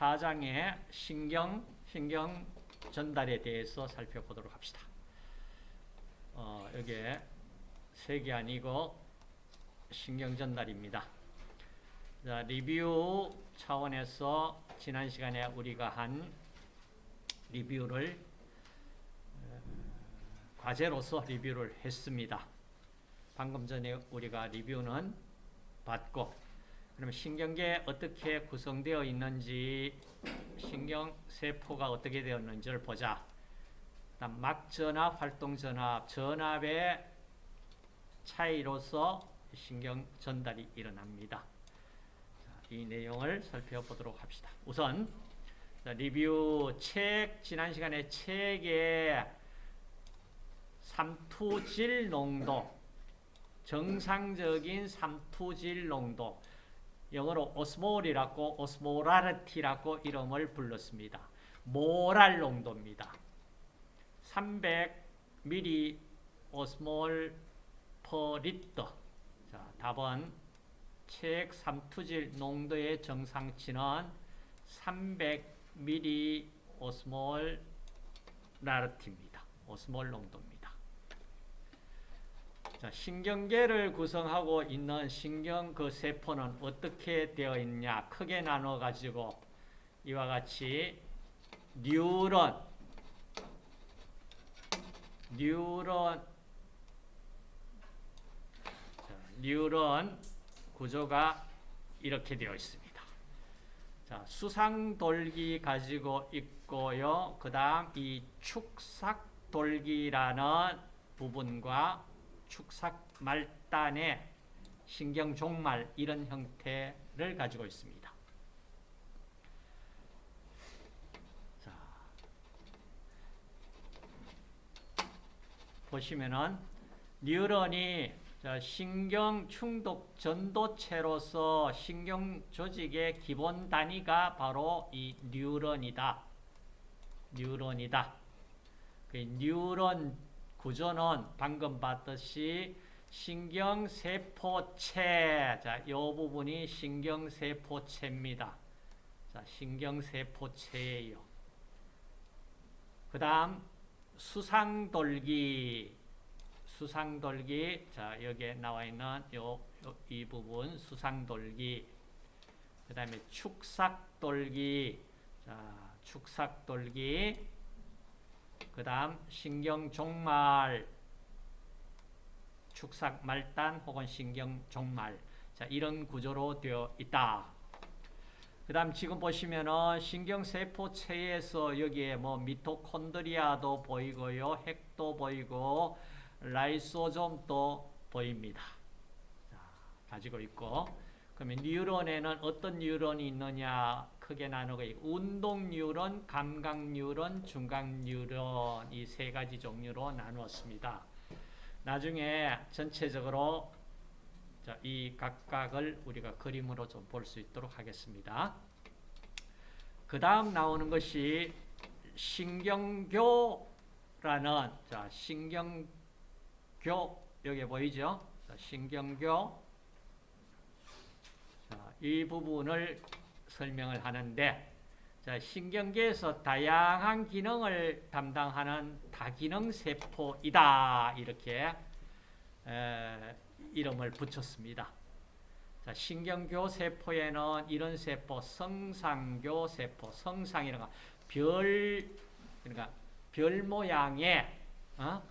4장의 신경, 신경 전달에 대해서 살펴보도록 합시다. 어, 여기에 색이 아니고 신경 전달입니다. 자, 리뷰 차원에서 지난 시간에 우리가 한 리뷰를 어, 과제로서 리뷰를 했습니다. 방금 전에 우리가 리뷰는 받고 그러면 신경계 어떻게 구성되어 있는지 신경세포가 어떻게 되었는지를 보자. 막전압, 활동전압, 전압의 차이로서 신경 전달이 일어납니다. 이 내용을 살펴보도록 합시다. 우선 리뷰 책, 지난 시간에 책의 삼투질 농도, 정상적인 삼투질 농도, 영어로 osmole이라고 osmolarity라고 이름을 불렀습니다. 몰 농도입니다. 300 milliosmole per liter. 자, 답은 체액 삼투질 농도의 정상치는 300 milliosmolarity입니다. osmole 농도입니다. 자, 신경계를 구성하고 있는 신경 그 세포는 어떻게 되어 있냐? 크게 나눠 가지고 이와 같이 뉴런 뉴런 자, 뉴런 구조가 이렇게 되어 있습니다. 자, 수상돌기 가지고 있고요. 그다음 이 축삭돌기라는 부분과 축삭 말단의 신경 종말 이런 형태를 가지고 있습니다. 자, 보시면은 뉴런이 신경 충독 전도체로서 신경 조직의 기본 단위가 바로 이 뉴런이다. 뉴런이다. 그 뉴런 구조는 방금 봤듯이 신경세포체. 자, 이 부분이 신경세포체입니다. 자, 신경세포체예요. 그 다음, 수상돌기. 수상돌기. 자, 여기에 나와 있는 요, 요, 이 부분, 수상돌기. 그 다음에 축삭돌기. 자, 축삭돌기. 그 다음 신경종말, 축삭 말단 혹은 신경종말 자 이런 구조로 되어 있다. 그 다음 지금 보시면은 신경세포체에서 여기에 뭐 미토콘드리아도 보이고요. 핵도 보이고 라이소좀도 보입니다. 자, 가지고 있고 그러면 뉴런에는 어떤 뉴런이 있느냐 크게 나누고 운동 뉴런, 감각 뉴런, 중각 뉴런 이 세 가지 종류로 나누었습니다. 나중에 전체적으로 이 각각을 우리가 그림으로 좀 볼 수 있도록 하겠습니다. 그 다음 나오는 것이 신경교라는 자 신경교 여기 보이죠? 자, 신경교 자, 이 부분을 설명을 하는데 자, 신경계에서 다양한 기능을 담당하는 다기능 세포이다 이렇게 에, 이름을 붙였습니다. 자, 신경교 세포에는 이런 세포, 성상교 세포, 성상이라는 별 그러니까 별 모양의 어?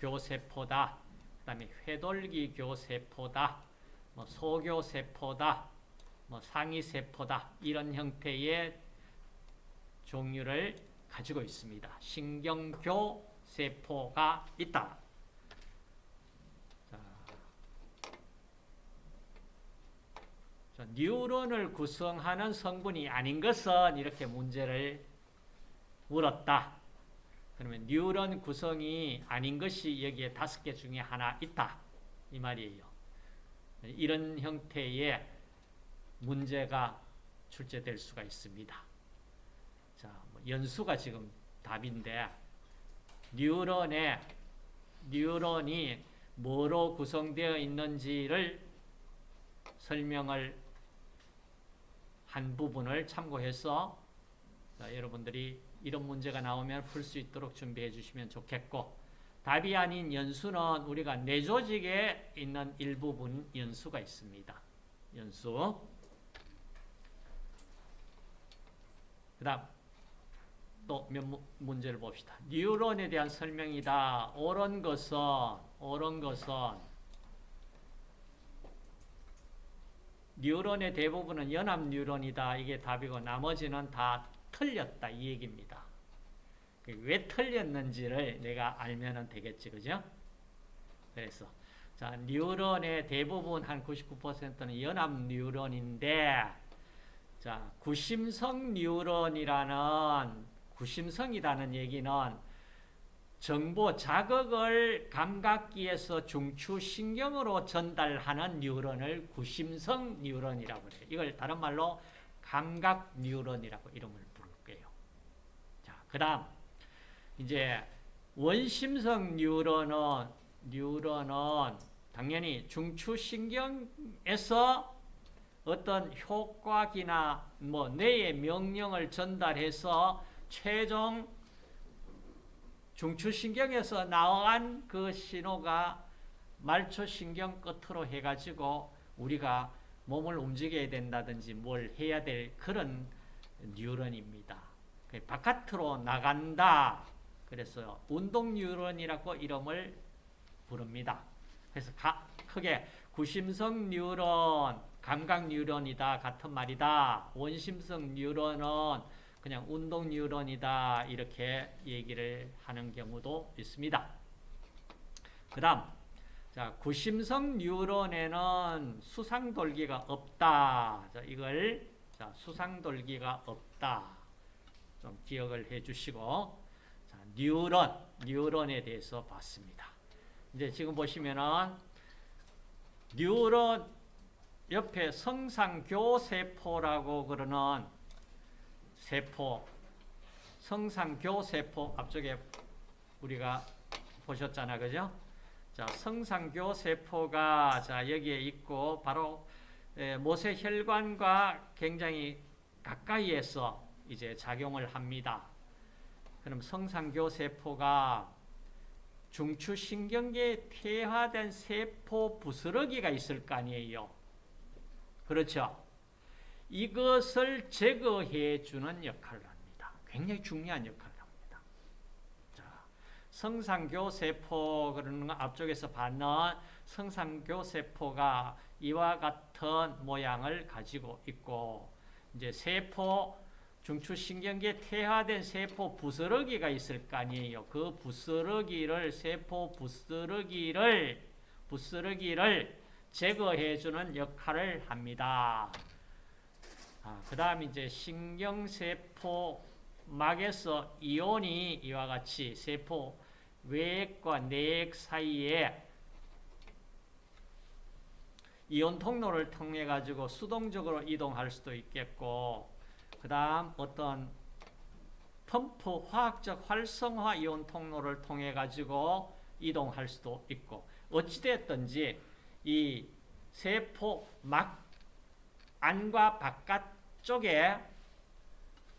교세포다. 그다음에 회돌기 교세포다. 뭐 소교세포다. 뭐 상위세포다 이런 형태의 종류를 가지고 있습니다. 신경교 세포가 있다. 자, 뉴런을 구성하는 성분이 아닌 것은 이렇게 문제를 물었다. 그러면 뉴런 구성이 아닌 것이 여기에 다섯 개 중에 하나 있다. 이 말이에요. 이런 형태의 문제가 출제될 수가 있습니다. 자, 뭐 연수가 지금 답인데 뉴런의 뉴런이 뭐로 구성되어 있는지를 설명을 한 부분을 참고해서 자, 여러분들이 이런 문제가 나오면 풀 수 있도록 준비해 주시면 좋겠고 답이 아닌 연수는 우리가 뇌 조직에 있는 일부분 연수가 있습니다. 연수. 그 다음 또 몇 문제를 봅시다. 뉴런에 대한 설명이다. 옳은 것은 옳은 것은 뉴런의 대부분은 연합 뉴런이다. 이게 답이고 나머지는 다 틀렸다. 이 얘기입니다. 왜 틀렸는지를 내가 알면 되겠지. 그죠? 그래서 자, 뉴런의 대부분 한 99%는 연합 뉴런인데 자, 구심성 뉴런이라는 구심성이라는 얘기는 정보 자극을 감각기에서 중추신경으로 전달하는 뉴런을 구심성 뉴런이라고 해요. 이걸 다른 말로 감각 뉴런이라고 이름을 부를게요. 자, 그 다음 이제 원심성 뉴런은 뉴런은 당연히 중추신경에서 어떤 효과기나 뭐 뇌의 명령을 전달해서 최종 중추신경에서 나온 그 신호가 말초신경 끝으로 해가지고 우리가 몸을 움직여야 된다든지 뭘 해야 될 그런 뉴런입니다. 바깥으로 나간다. 그래서 운동 뉴런이라고 이름을 부릅니다. 그래서 가, 크게 구심성 뉴런, 감각 뉴런이다 같은 말이다. 원심성 뉴런은 그냥 운동 뉴런이다 이렇게 얘기를 하는 경우도 있습니다. 그 다음 자 구심성 뉴런에는 수상돌기가 없다. 자, 이걸 자, 수상돌기가 없다. 좀 기억을 해주시고 자, 뉴런 뉴런에 대해서 봤습니다. 이제 지금 보시면은 뉴런 옆에 성상교세포라고 그러는 세포, 성상교세포 앞쪽에 우리가 보셨잖아, 그죠? 자, 성상교세포가 자 여기에 있고 바로 모세 혈관과 굉장히 가까이에서 이제 작용을 합니다. 그럼 성상교 세포가 중추신경계에 퇴화된 세포 부스러기가 있을 거 아니에요. 그렇죠? 이것을 제거해 주는 역할을 합니다. 굉장히 중요한 역할을 합니다. 자, 성상교 세포 그러는 거 앞쪽에서 봤는 성상교 세포가 이와 같은 모양을 가지고 있고 이제 세포 중추신경계 퇴화된 세포 부스러기가 있을 거 아니에요. 그 부스러기를 세포 부스러기를 부스러기를 제거해 주는 역할을 합니다. 아, 그 다음 이제 신경세포 막에서 이온이 이와 같이 세포 외액과 내액 사이에 이온 통로를 통해 가지고 수동적으로 이동할 수도 있겠고 그 다음 어떤 펌프 화학적 활성화 이온 통로를 통해 가지고 이동할 수도 있고 어찌됐든지 이 세포 막 안과 바깥 쪽에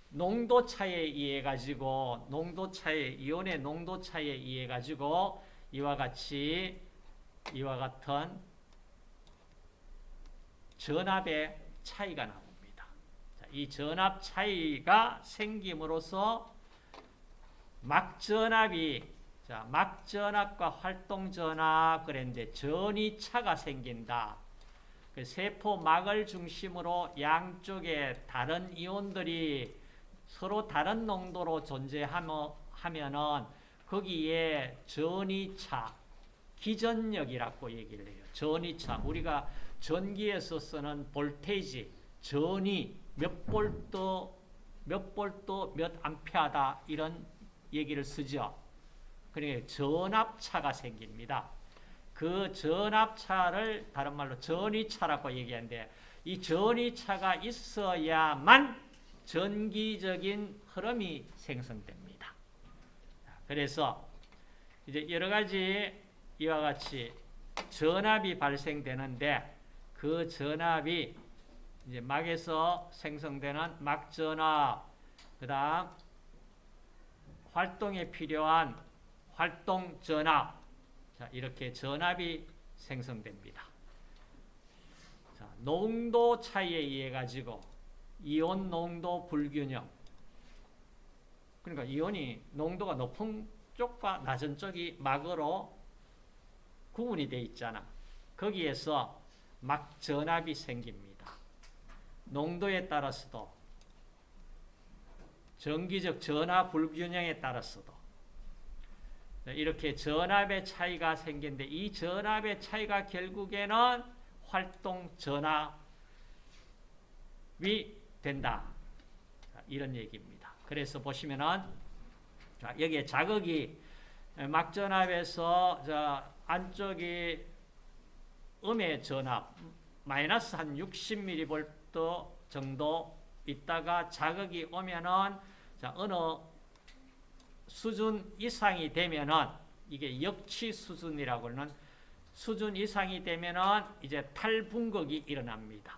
농도 차에 의해 가지고 농도 차에 이온의 농도 차에 의해 가지고 이와 같이 이와 같은 전압의 차이가 나옵니다. 자, 이 전압 차이가 생김으로써 막전압이 자, 막전압과 활동전압 그랬는데 전이 차가 생긴다. 그 세포막을 중심으로 양쪽에 다른 이온들이 서로 다른 농도로 존재하면은 거기에 전이차, 기전력이라고 얘기를 해요. 전이차. 우리가 전기에서 쓰는 볼테이지, 전이 몇 볼트, 몇 볼트, 몇 암페어다 이런 얘기를 쓰죠. 그러니까 전압차가 생깁니다. 그 전압차를 다른 말로 전위차라고 얘기하는데 이 전위차가 있어야만 전기적인 흐름이 생성됩니다. 그래서 이제 여러 가지 이와 같이 전압이 발생되는데 그 전압이 이제 막에서 생성되는 막전압, 그그 다음 활동에 필요한 활동 전압. 자, 이렇게 전압이 생성됩니다. 자, 농도 차이에 의해 가지고 이온 농도 불균형. 그러니까 이온이 농도가 높은 쪽과 낮은 쪽이 막으로 구분이 되어 있잖아. 거기에서 막 전압이 생깁니다. 농도에 따라서도 정기적 전압 불균형에 따라서도 이렇게 전압의 차이가 생기는데 이 전압의 차이가 결국에는 활동 전압이 된다. 이런 얘기입니다. 그래서 보시면은 자, 여기에 자극이 막전압에서 저 안쪽이 음의 전압 마이너스 한 60mV 정도 있다가 자극이 오면은 자, 어느 수준 이상이 되면은 이게 역치 수준이라고 하는 수준 이상이 되면은 이제 탈분극이 일어납니다.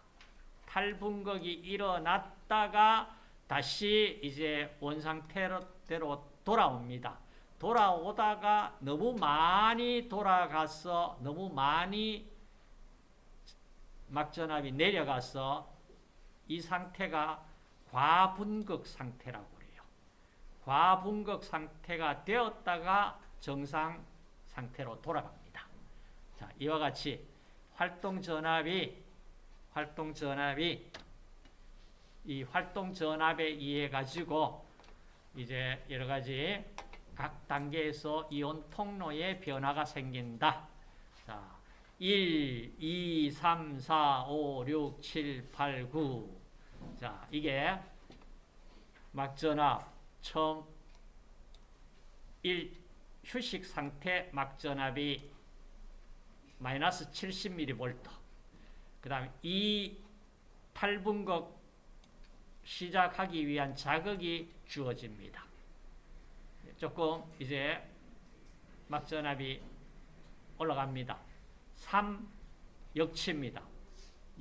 탈분극이 일어났다가 다시 이제 원상태로 돌아옵니다. 돌아오다가 너무 많이 돌아가서 너무 많이 막전압이 내려가서 이 상태가 과분극 상태라고. 과분극 상태가 되었다가 정상 상태로 돌아갑니다. 자, 이와 같이 활동 전압이 활동 전압이 이 활동 전압에 의해 가지고 이제 여러 가지 각 단계에서 이온 통로의 변화가 생긴다. 자, 1, 2, 3, 4, 5, 6, 7, 8, 9. 자, 이게 막전압 처음 1 휴식 상태 막전압이 마이너스 70mV. 그 다음에 2 탈분극 시작하기 위한 자극이 주어집니다. 조금 이제 막전압이 올라갑니다. 3 역치입니다.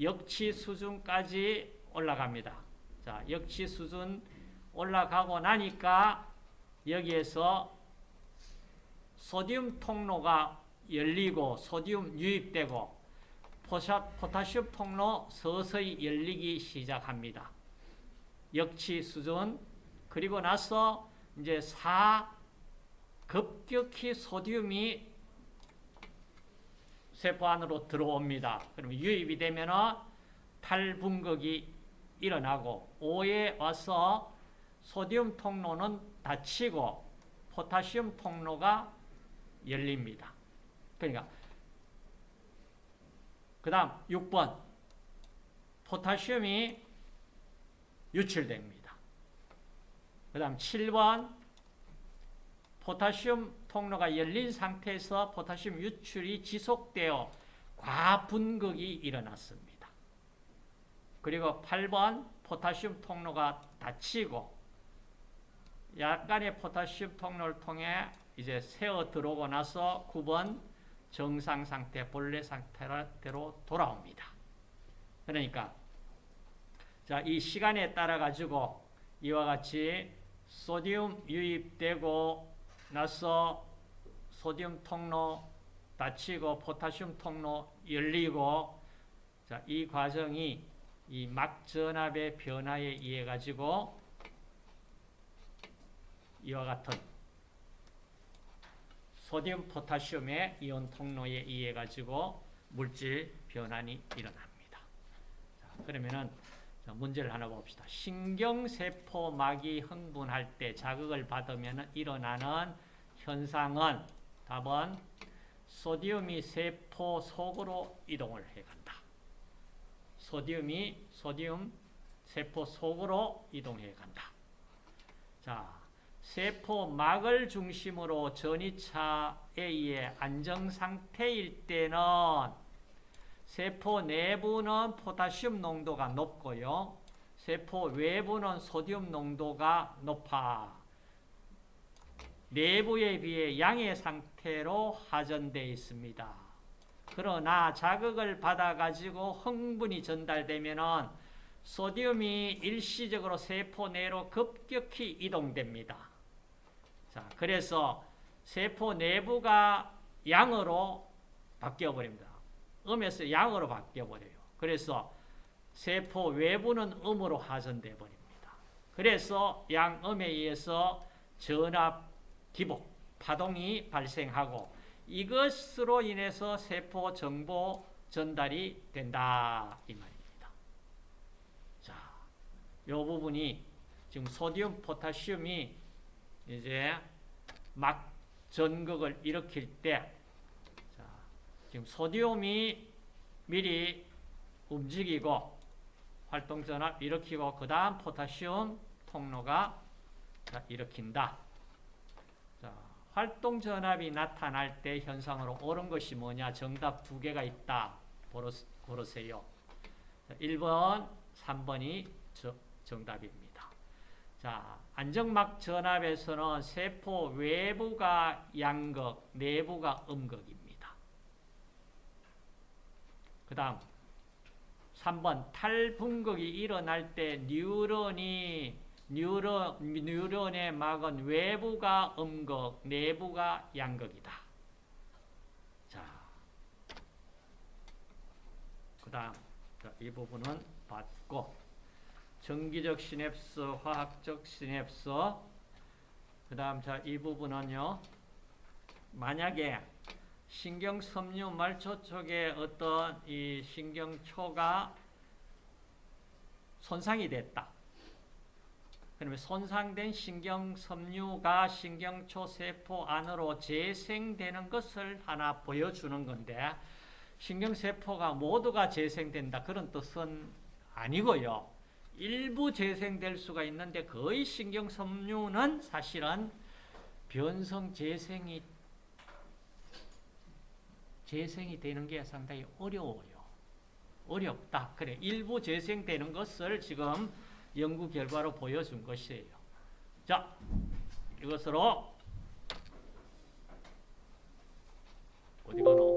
역치 수준까지 올라갑니다. 자, 역치 수준 올라가고 나니까 여기에서 소디움 통로가 열리고 소디움 유입되고 포타슘 통로 서서히 열리기 시작합니다. 역치 수준 그리고 나서 이제 4 급격히 소디움이 세포 안으로 들어옵니다. 그러면 유입이 되면 탈분극이 일어나고 5에 와서 소디움 통로는 닫히고 포타시움 통로가 열립니다. 그러니까 그 다음 6번 포타시움이 유출됩니다. 그 다음 7번 포타시움 통로가 열린 상태에서 포타시움 유출이 지속되어 과분극이 일어났습니다. 그리고 8번 포타시움 통로가 닫히고 약간의 포타시움 통로를 통해 이제 새어 들어오고 나서 9번 정상 상태, 본래 상태로 돌아옵니다. 그러니까 자, 이 시간에 따라 가지고 이와 같이 소디움 유입되고 나서 소디움 통로 닫히고 포타슘 통로 열리고 자, 이 과정이 이 막 전압의 변화에 의해 가지고 이와 같은 소디움 포타슘의 이온 통로에 의해 가지고 물질 변환이 일어납니다. 자, 그러면은 문제를 하나 봅시다. 신경세포막이 흥분할 때 자극을 받으면 일어나는 현상은 답은 소디움이 세포 속으로 이동을 해간다. 소디움이 소디움 세포 속으로 이동해 간다. 자, 세포막을 중심으로 전이차에 의해 안정 상태일 때는 세포 내부는 포타슘 농도가 높고요. 세포 외부는 소디움 농도가 높아. 내부에 비해 양의 상태로 하전되어 있습니다. 그러나 자극을 받아가지고 흥분이 전달되면 소디움이 일시적으로 세포 내로 급격히 이동됩니다. 자, 그래서 세포 내부가 양으로 바뀌어 버립니다. 음에서 양으로 바뀌어 버려요. 그래서 세포 외부는 음으로 하전돼 버립니다. 그래서 양음에 의해서 전압 기복, 파동이 발생하고 이것으로 인해서 세포 정보 전달이 된다 이 말입니다. 자, 요 부분이 지금 소디움, 포타시움이 이제 막 전극을 일으킬 때 자, 지금 소디움이 미리 움직이고 활동 전압 일으키고 그 다음 포타시움 통로가 자, 일으킨다. 자, 활동 전압이 나타날 때 현상으로 옳은 것이 뭐냐? 정답 두 개가 있다. 고르- 고르세요. 자, 1번, 3번이 저- 정답입니다. 자, 안정막 전압에서는 세포 외부가 양극, 내부가 음극입니다. 그 다음 3번 탈분극이 일어날 때 뉴런이 뉴런, 뉴런의 막은 외부가 음극, 내부가 양극이다. 자, 그 다음 이 부분은 봤고 정기적 시냅스, 화학적 시냅스 그 다음 자 이 부분은요 만약에 신경섬유 말초 쪽에 어떤 이 신경초가 손상이 됐다. 그러면 손상된 신경섬유가 신경초 세포 안으로 재생되는 것을 하나 보여주는 건데 신경세포가 모두가 재생된다 그런 뜻은 아니고요. 일부 재생될 수가 있는데 거의 신경섬유는 사실은 변성 재생이 재생이 되는 게 상당히 어려워요. 어렵다. 그래 일부 재생되는 것을 지금 연구 결과로 보여준 것이에요. 자, 이것으로 어디 가노?